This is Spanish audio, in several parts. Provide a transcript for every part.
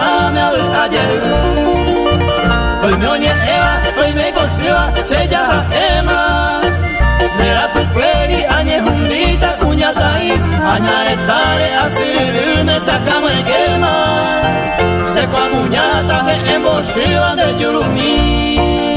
ame a ver ayer Hoy me oye eva, hoy me cosiva, se llama ema Mera pupueri, añe jumbita, cuñata ahí Aña estare, así rune, sacamos el quema. Se kwa cuñata, en bolsiva de yurumí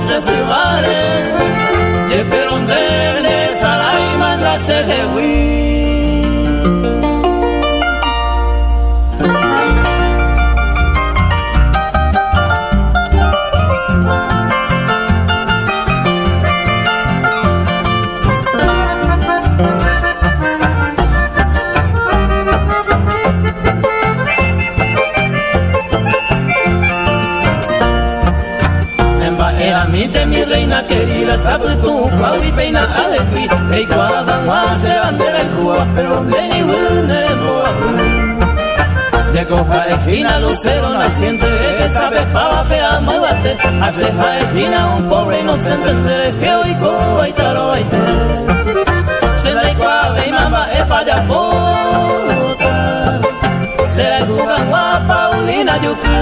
se vale. Ye perondele sarai manda se hewi querida, sabe tu pau y peina alegui, e guada más se bandera y jua, pero ven y une boa. De coja esquina, lucero naciente, que sabe pava, pea, muévate, hace esquina, un pobre inocente, que hoy coa y taro y te. Se da igual, y mamá, es para se la juga guapa, Paulina, yuku,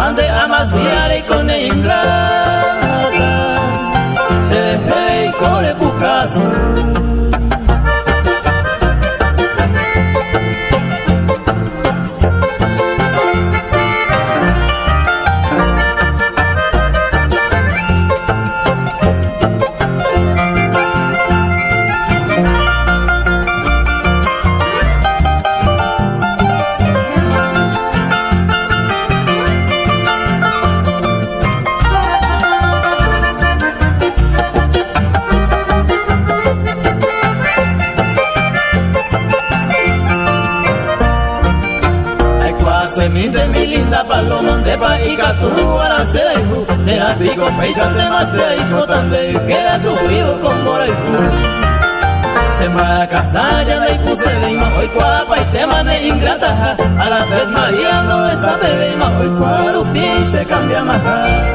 ande amasiare con ingrata se hey kore bukasu se cambia más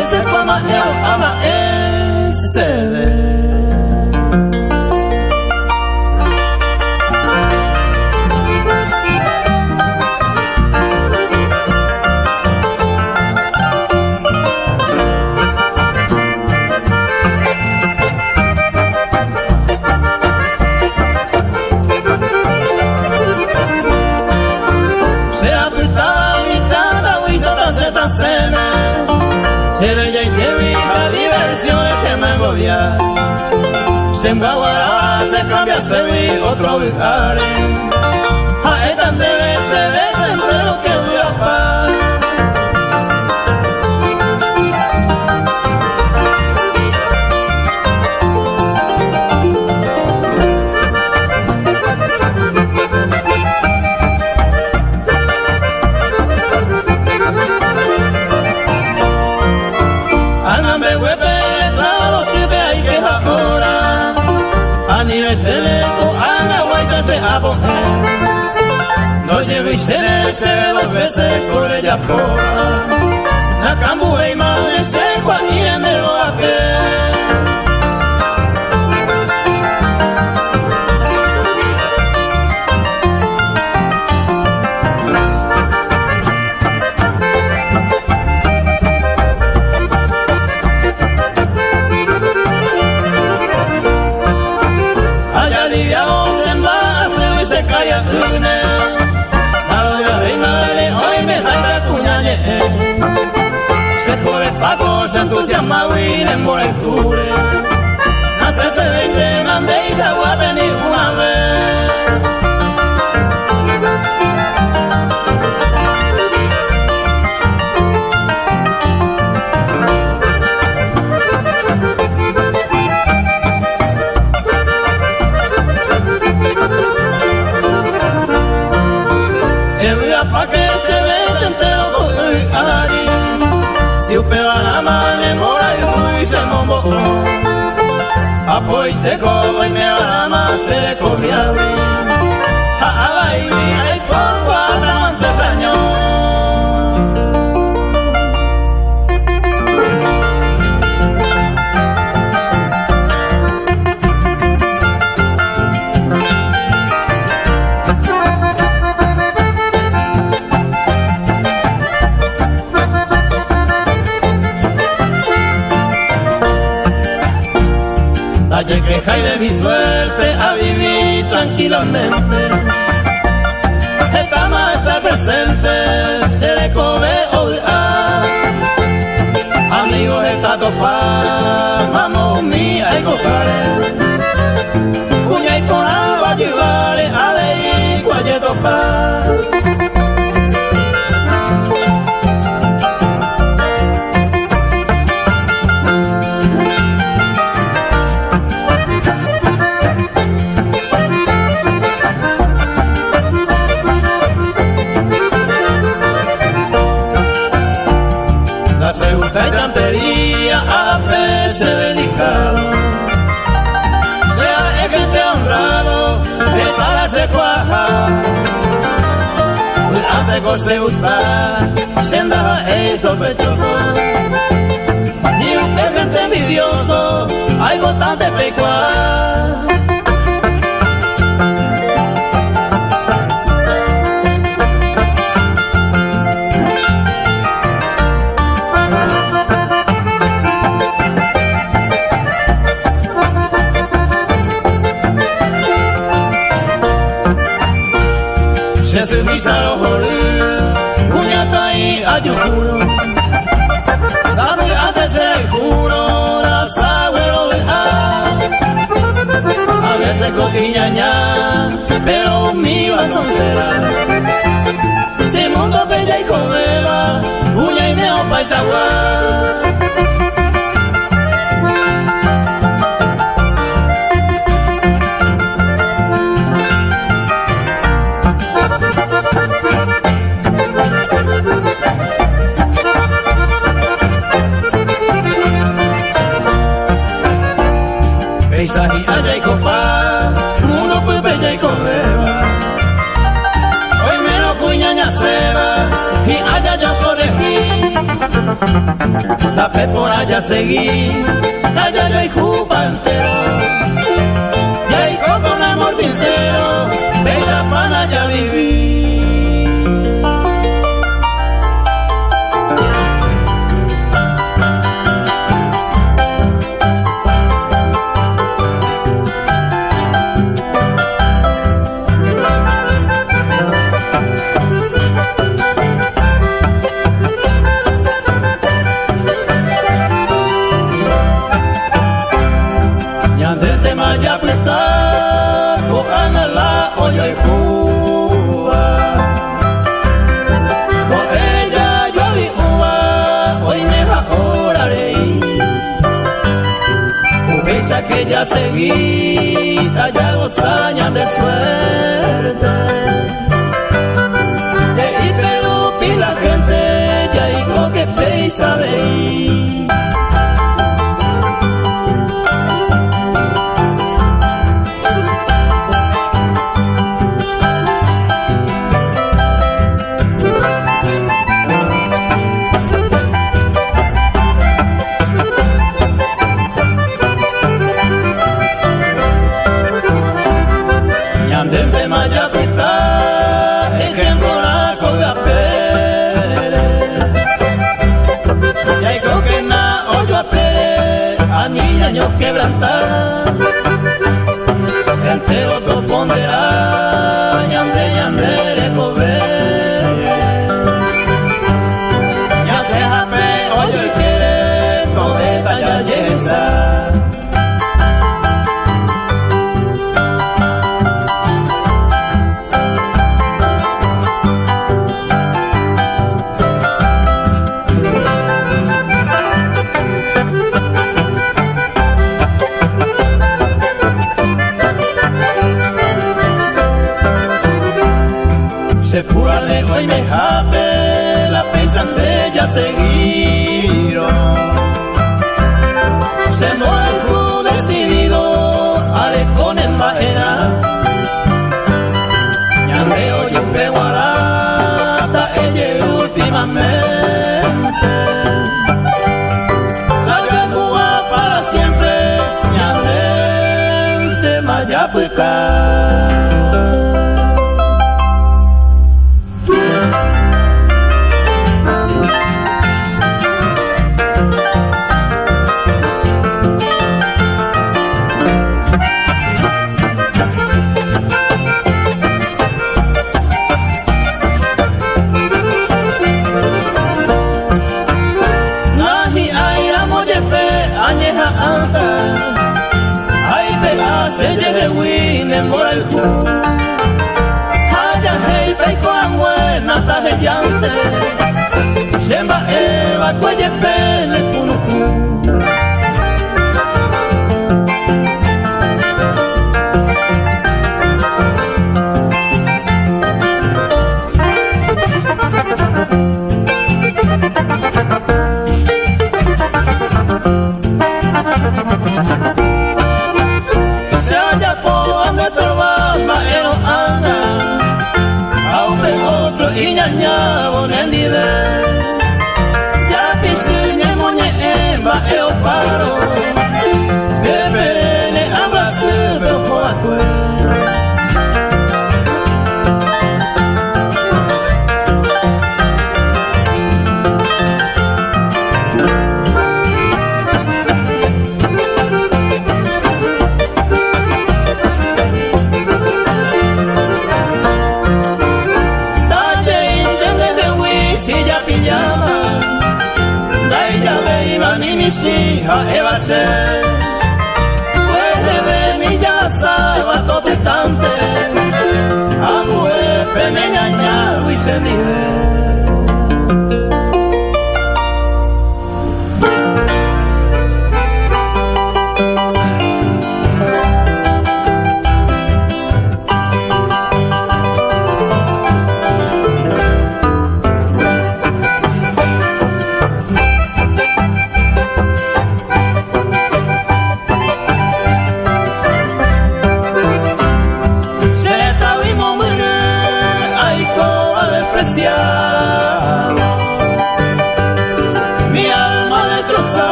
ese fama eu ama esse Se embaguará, se cambia, se vi otro viaje. A esta debe se ve lo que voy a pagar. No lleve se se dos veces por ella por La cambura y madre se cualquier en el se entusiasma huir en Bolecture. Hace se vende, mande y se va a venir una vez. El pa' que se ve entre los ari. Si Apoite como y me ama se comía A Antes se gusta, se andaba el sospechoso. Y un gente envidioso, hay botante pecuar. Saro hori Kuñata y ayukuro Sabe antes se juro La sagüero de a veces cotiñaña Pero mi son será Si mundo bella y comeba Puña y meo paisagua Isahi allá y copa, uno pues bella y correba. Hoy me lo cuñaña ceba y allá yo corregí. Tapé por allá seguí, allá yo y jupa entero. Y ahí con amor sincero, ya seguí ya años de suerte. De Perú la gente ya y con que pe sabe quebrantar Se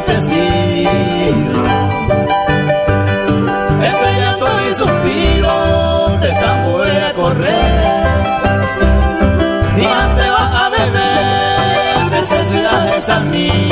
entristecido Entre llanto y suspiro te voy a correr. Y te vas a beber necesidades a mí.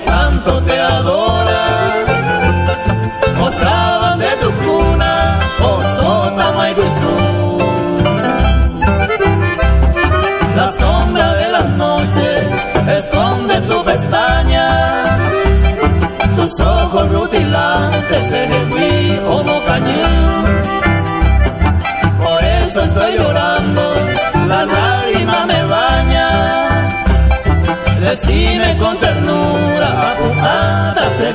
Tanto te adora, mostraban de tu cuna, oh sota La sombra de la noche esconde tu pestaña, tus ojos rutilantes se como cañón estoy llorando, la Decime con ternura, hasta se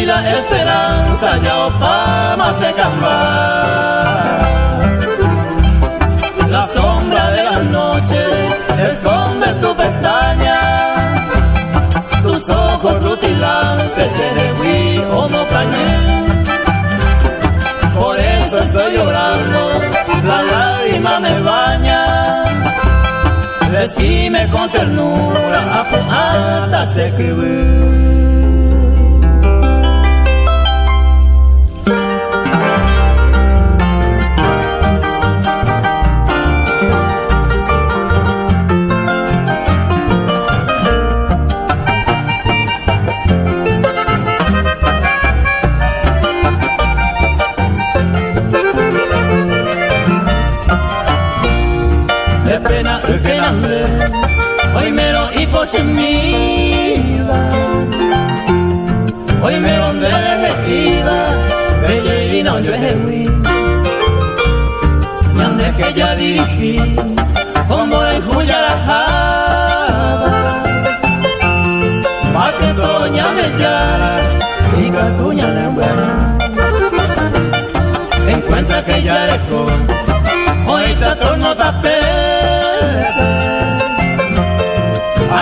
esperanza ya opama se camba. La sombra de la noche esconde tu pestaña. Tus ojos rutilantes se o no estoy llorando, la lágrima me baña. Decime con ternura, hasta se escribir. En mi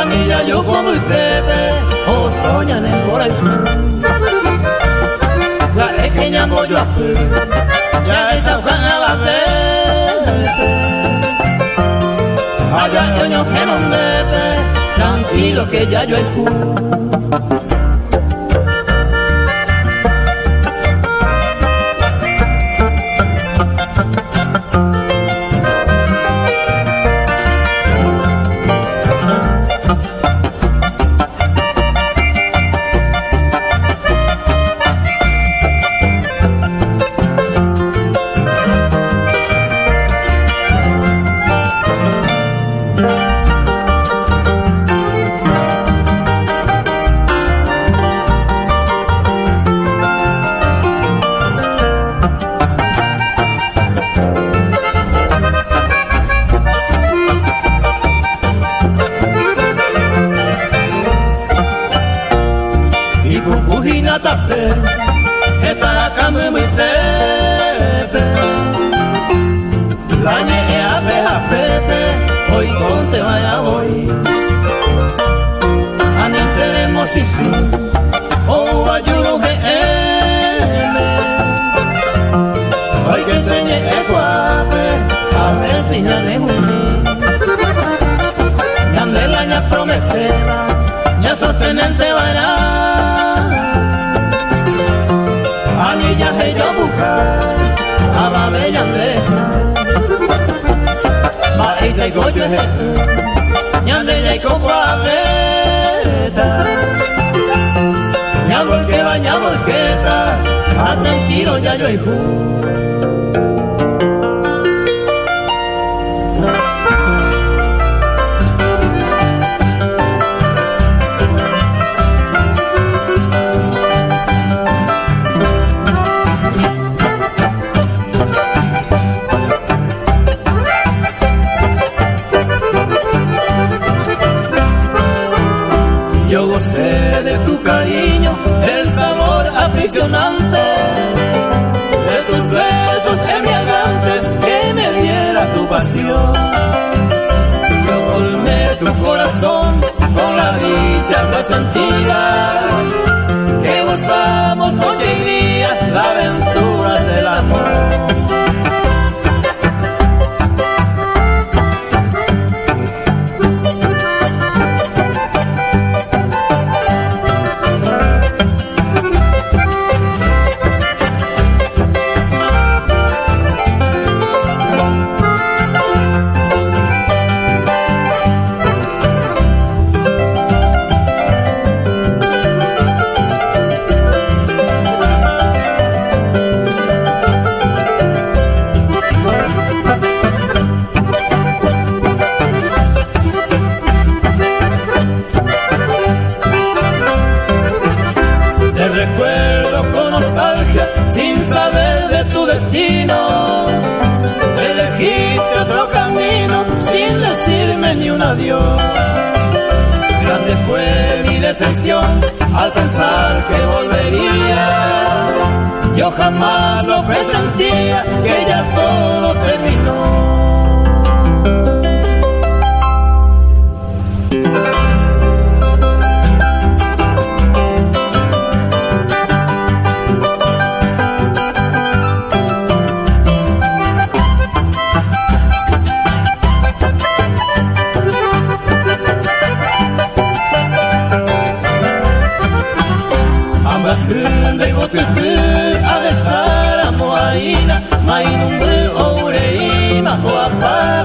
Anilla yo como ustedes o soñan en por ahí La pequeña yo a ya esa a la vez Allá yo no que tranquilo que ya yo escucho よいほ。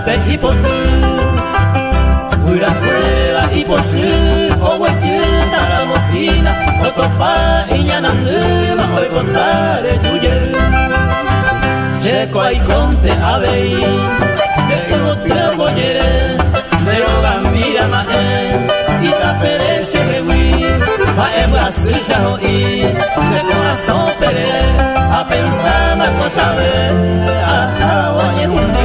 pe ipotu Wira kwela iposu Owe kyuta la mofina Otopa inyana nuba Owe kontare tuye Seko aikonte abei Bego tebo yere Deo gambira mae Ita perese rewi Mae brasisha hoi Seko ason pere A pensar na cosa ver A hawa yehundi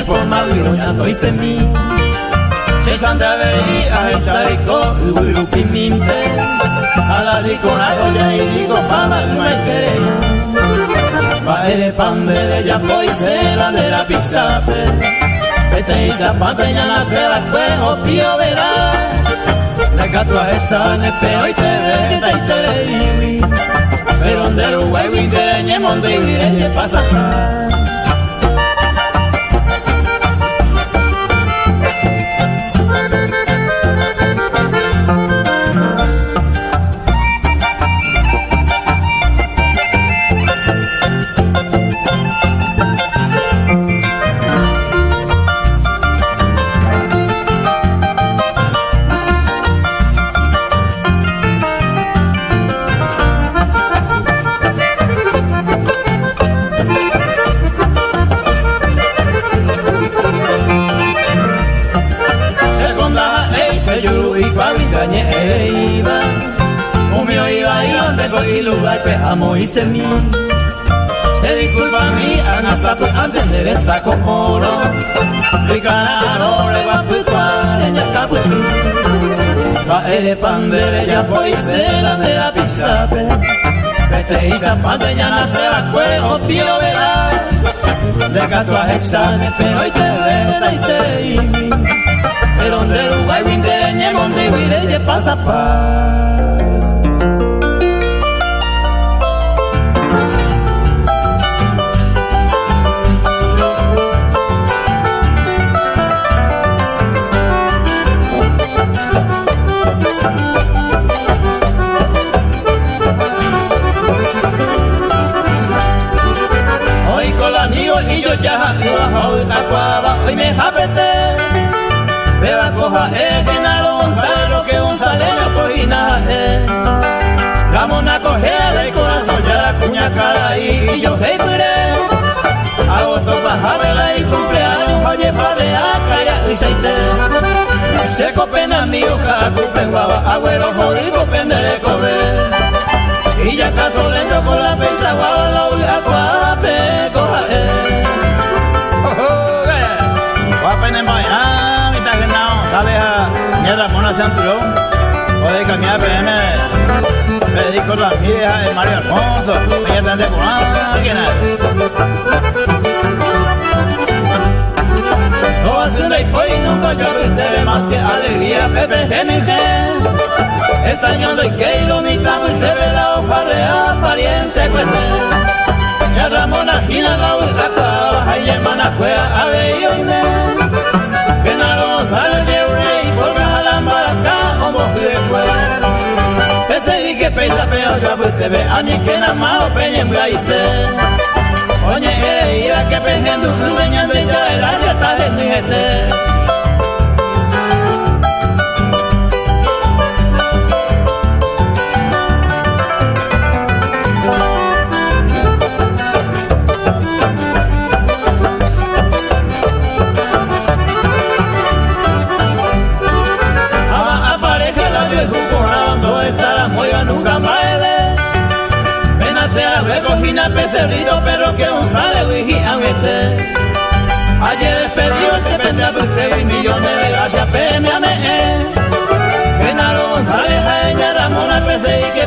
antereñe forma viroñato y semí se santa vei a esa rico urupi minte a la rico na goya y digo pama una quereña pa ere pandere ya poi se la de la pisape Vete y zapata ya la se la cuejo pío verá. Le entender esa comoro ricararo re guapu cuareña caputu va ere pandere ya poi se la de la pisape Vete y zapate ya nace la cuejo pío verá de gato a hexane pero y te vela y te imi pero donde Uruguay windereñe monte y pasa pa cara y yo hey pure Agosto bajabela y cumpleaños oye padre acá y seite Seco pena mío cacupe guava agüero jodido pendere cobre Y ya caso lento con la pesa guava la uya cuape coja eh pene mai ha mi ta genau sale a ni la mona centro o de cambiar pene Federico Ramírez de Mario Alfonso ella tan de nada no hace y pues nunca yo te más que alegría Pepe GNG Estañando y que mitad y te ve la hoja real pariente cuente Ya Ramona Gina la ultra baja y hermana cuea a ver sale de rey, porque a la maraca, como fue Pese y que pesa peo, ya pues te ve, ani que na mao peña en braise. Oye, ere ira que pejen du, dueña de ya, el becerrito, pero que un sale este. Ayer despedido ese usted y millones de gracias, peme a me. Que naro González, a ella Ramona, pese y que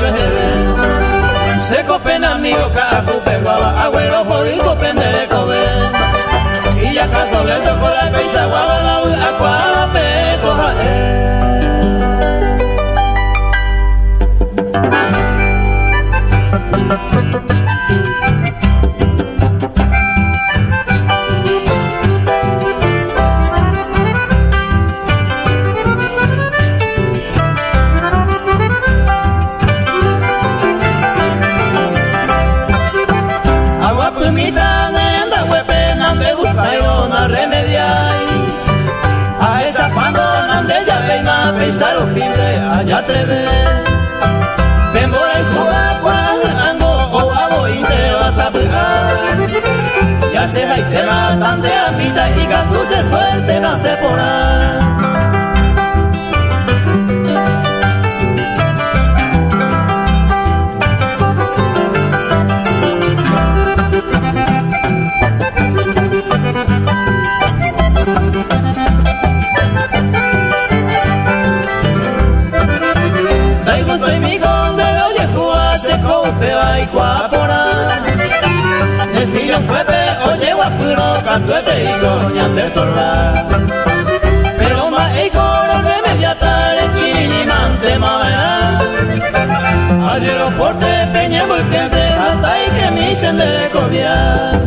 yo es Seco pena amigo, cacupe, guava, agüero, jodido, pendere, comer. Y ya caso le tocó la peisa, guava, la acuape, sepa y te la tantea y cantuce suerte la sepora. se cope y cuapora. El sillón y coñan de torla Pero más y coro de media tarde Quirinimante mavera Al aeroporte peña busquete hasta ahí que me dicen de codiar